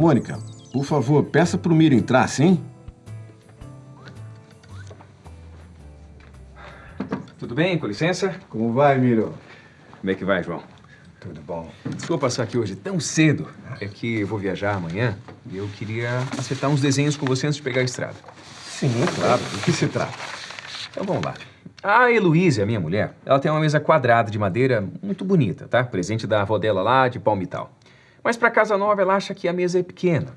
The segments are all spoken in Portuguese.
É, Mônica, por favor, peça pro Miro entrar, sim? Tudo bem? Com licença? Como vai, Miro? Como é que vai, João? Tudo bom. Desculpa passar aqui hoje tão cedo. É que eu vou viajar amanhã e eu queria acertar uns desenhos com você antes de pegar a estrada. Sim, claro. Do que se trata? Então vamos lá. A Heloísa, a minha mulher, ela tem uma mesa quadrada de madeira muito bonita, tá? Presente da avó dela lá de palmital. Mas para casa nova ela acha que a mesa é pequena.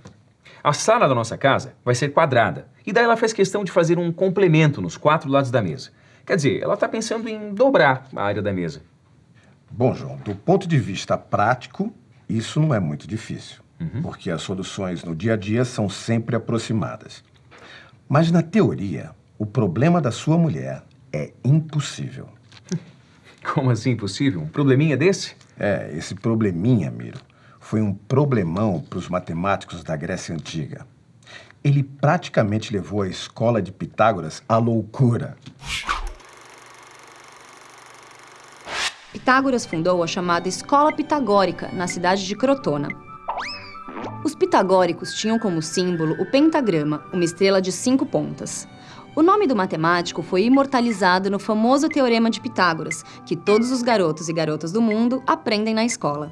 A sala da nossa casa vai ser quadrada. E daí ela faz questão de fazer um complemento nos quatro lados da mesa. Quer dizer, ela está pensando em dobrar a área da mesa. Bom, João, do ponto de vista prático, isso não é muito difícil, uhum. porque as soluções no dia a dia são sempre aproximadas. Mas na teoria, o problema da sua mulher é impossível. Como assim impossível? Um probleminha desse? É, esse probleminha, Miro, foi um problemão para os matemáticos da Grécia Antiga. Ele praticamente levou a escola de Pitágoras à loucura. Pitágoras fundou a chamada Escola Pitagórica, na cidade de Crotona. Os pitagóricos tinham como símbolo o pentagrama, uma estrela de cinco pontas. O nome do matemático foi imortalizado no famoso Teorema de Pitágoras, que todos os garotos e garotas do mundo aprendem na escola.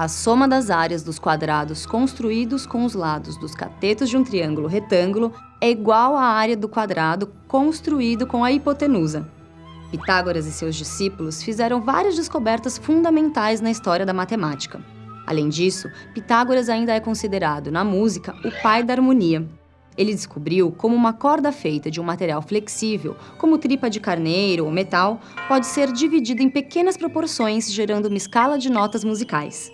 A soma das áreas dos quadrados construídos com os lados dos catetos de um triângulo retângulo é igual à área do quadrado construído com a hipotenusa. Pitágoras e seus discípulos fizeram várias descobertas fundamentais na história da matemática. Além disso, Pitágoras ainda é considerado, na música, o pai da harmonia. Ele descobriu como uma corda feita de um material flexível, como tripa de carneiro ou metal, pode ser dividida em pequenas proporções, gerando uma escala de notas musicais.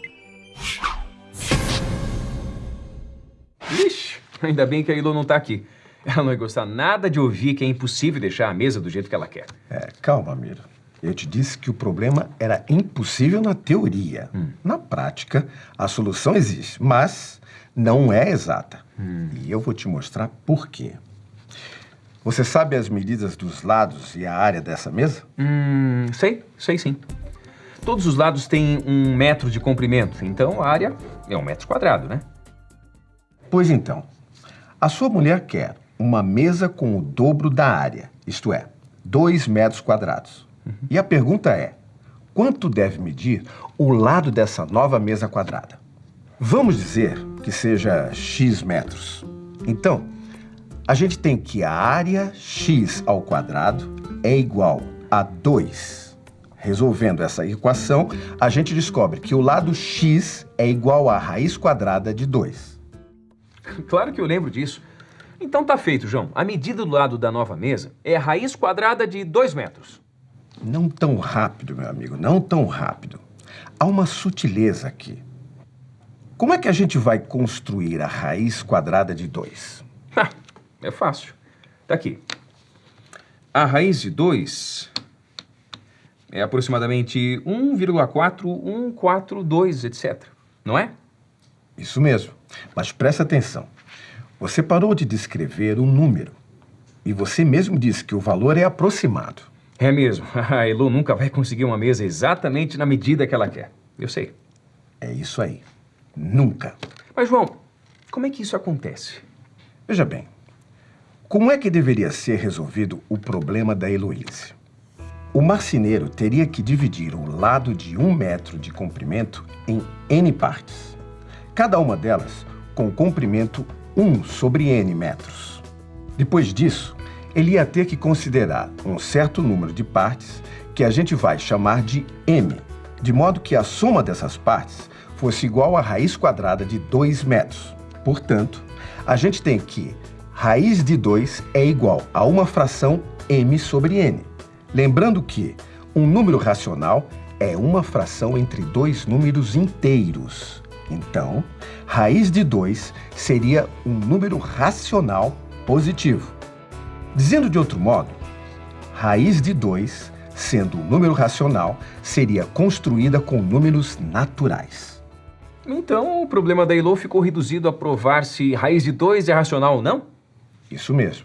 Ixi, ainda bem que a Ilo não está aqui. Ela não vai gostar nada de ouvir que é impossível deixar a mesa do jeito que ela quer. É, calma, Miro. Eu te disse que o problema era impossível na teoria. Hum. Na prática, a solução existe, mas não é exata. Hum. E eu vou te mostrar por quê. Você sabe as medidas dos lados e a área dessa mesa? Hum, sei, sei sim. Todos os lados têm um metro de comprimento, então a área é um metro quadrado, né? Pois então, a sua mulher quer uma mesa com o dobro da área, isto é, 2 metros quadrados. Uhum. E a pergunta é, quanto deve medir o lado dessa nova mesa quadrada? Vamos dizer que seja x metros. Então, a gente tem que a área x ao quadrado é igual a 2. Resolvendo essa equação, a gente descobre que o lado x é igual à raiz quadrada de 2. Claro que eu lembro disso. Então tá feito, João. A medida do lado da nova mesa é a raiz quadrada de 2 metros. Não tão rápido, meu amigo, não tão rápido. Há uma sutileza aqui. Como é que a gente vai construir a raiz quadrada de 2? é fácil. Tá aqui. A raiz de 2 é aproximadamente 1,4142, etc. Não é? Isso mesmo. Mas presta atenção. Você parou de descrever um número. E você mesmo disse que o valor é aproximado. É mesmo. A Elu nunca vai conseguir uma mesa exatamente na medida que ela quer. Eu sei. É isso aí. Nunca. Mas, João, como é que isso acontece? Veja bem, como é que deveria ser resolvido o problema da Heloíse? O marceneiro teria que dividir o lado de um metro de comprimento em N partes. Cada uma delas com comprimento 1 sobre n metros. Depois disso, ele ia ter que considerar um certo número de partes que a gente vai chamar de m, de modo que a soma dessas partes fosse igual à raiz quadrada de 2 metros. Portanto, a gente tem que raiz de 2 é igual a uma fração m sobre n. Lembrando que um número racional é uma fração entre dois números inteiros. Então, raiz de 2 seria um número racional positivo. Dizendo de outro modo, raiz de 2, sendo um número racional, seria construída com números naturais. Então, o problema da Elo ficou reduzido a provar se raiz de 2 é racional ou não? Isso mesmo.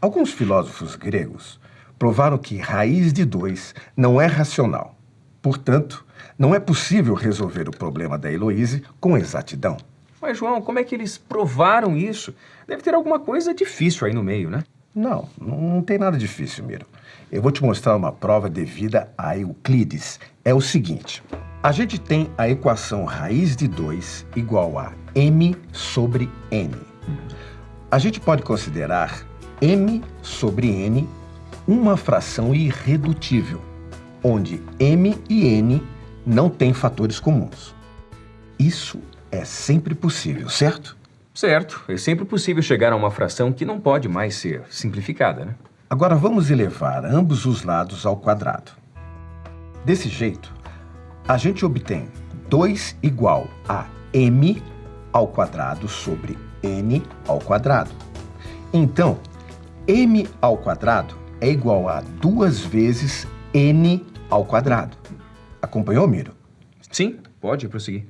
Alguns filósofos gregos provaram que raiz de 2 não é racional. Portanto, não é possível resolver o problema da Heloíse com exatidão. Mas, João, como é que eles provaram isso? Deve ter alguma coisa difícil aí no meio, né? Não, não tem nada difícil, Miro. Eu vou te mostrar uma prova devida a Euclides. É o seguinte: a gente tem a equação raiz de 2 igual a m sobre n. A gente pode considerar m sobre n uma fração irredutível, onde m e n não têm fatores comuns. Isso é sempre possível, certo? Certo. É sempre possível chegar a uma fração que não pode mais ser simplificada, né? Agora vamos elevar ambos os lados ao quadrado. Desse jeito, a gente obtém 2 igual a m ao quadrado sobre n ao quadrado. Então, m ao quadrado é igual a 2 vezes n ao quadrado. Acompanhou, Miro? Sim, pode prosseguir.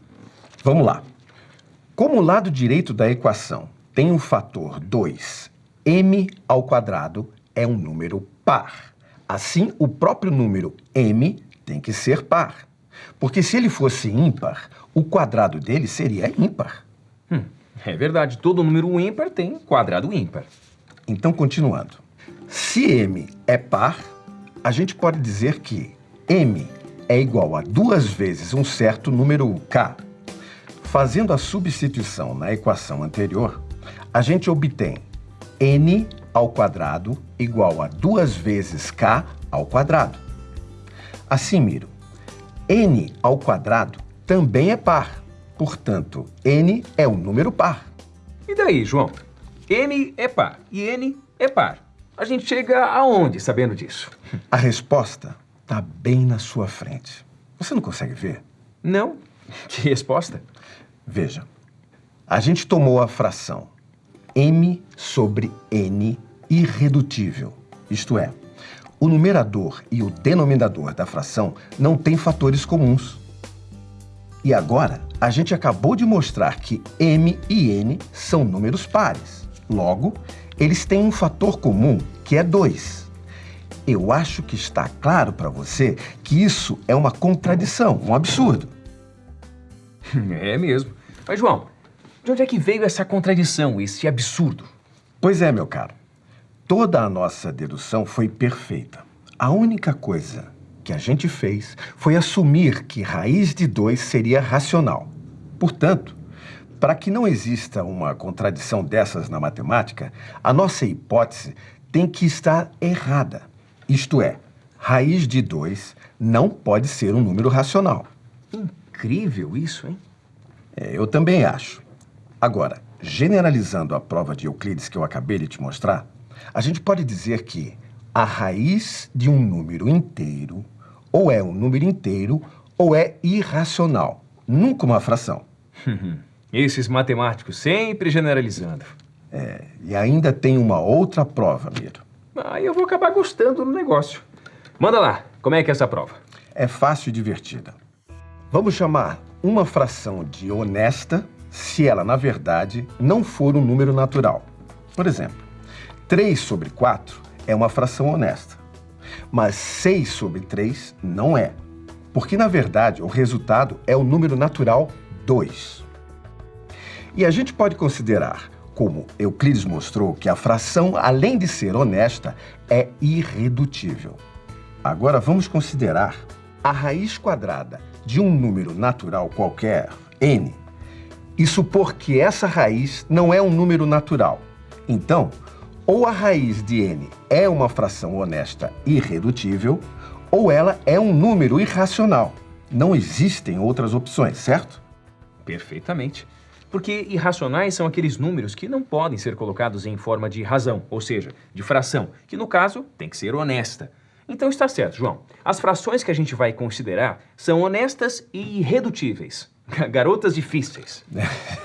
Vamos lá. Como o lado direito da equação tem o um fator 2, m ao quadrado é um número par. Assim, o próprio número m tem que ser par. Porque se ele fosse ímpar, o quadrado dele seria ímpar. Hum, é verdade, todo número ímpar tem quadrado ímpar. Então, continuando. Se m é par, a gente pode dizer que m é igual a duas vezes um certo número k. Fazendo a substituição na equação anterior, a gente obtém n ao quadrado igual a duas vezes k ao quadrado. Assim, Miro, n ao quadrado também é par. Portanto, n é um número par. E daí, João? n é par e n é par. A gente chega aonde sabendo disso? A resposta está bem na sua frente. Você não consegue ver? Não. Que resposta? Veja, a gente tomou a fração m sobre n irredutível, isto é, o numerador e o denominador da fração não têm fatores comuns. E agora, a gente acabou de mostrar que m e n são números pares. Logo, eles têm um fator comum, que é 2. Eu acho que está claro para você que isso é uma contradição, um absurdo. É mesmo. Mas, João, de onde é que veio essa contradição, esse absurdo? Pois é, meu caro. Toda a nossa dedução foi perfeita. A única coisa que a gente fez foi assumir que raiz de 2 seria racional. Portanto, para que não exista uma contradição dessas na matemática, a nossa hipótese tem que estar errada. Isto é, raiz de 2 não pode ser um número racional. Incrível isso, hein? É, eu também acho. Agora, generalizando a prova de Euclides que eu acabei de te mostrar, a gente pode dizer que a raiz de um número inteiro ou é um número inteiro ou é irracional, nunca uma fração. Esses matemáticos sempre generalizando. É, e ainda tem uma outra prova, Miro. Aí ah, eu vou acabar gostando do negócio. Manda lá, como é que é essa prova? É fácil e divertida. Vamos chamar uma fração de honesta se ela, na verdade, não for um número natural. Por exemplo, 3 sobre 4 é uma fração honesta, mas 6 sobre 3 não é, porque, na verdade, o resultado é o número natural 2. E a gente pode considerar, como Euclides mostrou, que a fração, além de ser honesta, é irredutível. Agora vamos considerar a raiz quadrada de um número natural qualquer, n, e supor que essa raiz não é um número natural. Então, ou a raiz de n é uma fração honesta irredutível, ou ela é um número irracional. Não existem outras opções, certo? Perfeitamente. Porque irracionais são aqueles números que não podem ser colocados em forma de razão, ou seja, de fração, que no caso tem que ser honesta. Então está certo, João. As frações que a gente vai considerar são honestas e irredutíveis. Garotas difíceis.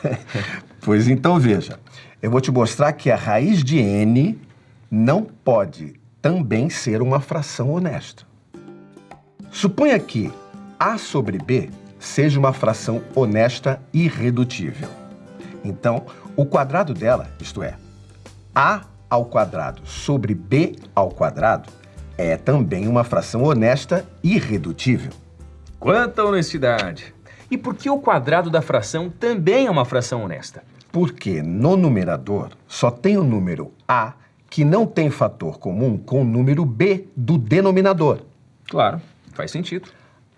pois então veja, eu vou te mostrar que a raiz de n não pode também ser uma fração honesta. Suponha que a sobre b seja uma fração honesta irredutível. Então, o quadrado dela, isto é, a ao quadrado sobre b ao quadrado, é também uma fração honesta irredutível. Quanta honestidade! E por que o quadrado da fração também é uma fração honesta? Porque no numerador só tem o número A que não tem fator comum com o número B do denominador. Claro, faz sentido.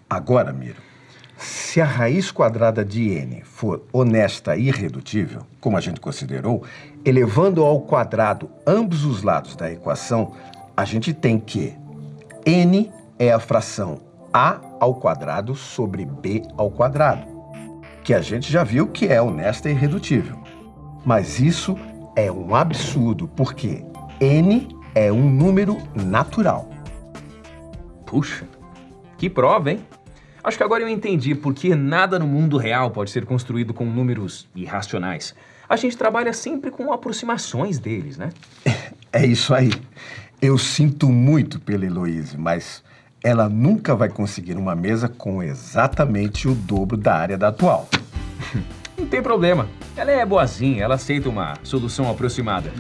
Agora, Miro, se a raiz quadrada de n for honesta e irredutível, como a gente considerou, elevando ao quadrado ambos os lados da equação, a gente tem que n é a fração a ao quadrado sobre b ao quadrado, que a gente já viu que é honesta e irredutível. Mas isso é um absurdo, porque n é um número natural. Puxa, que prova, hein? Acho que agora eu entendi por que nada no mundo real pode ser construído com números irracionais. A gente trabalha sempre com aproximações deles, né? É isso aí. Eu sinto muito pela Heloíse, mas ela nunca vai conseguir uma mesa com exatamente o dobro da área da atual. Não tem problema. Ela é boazinha, ela aceita uma solução aproximada.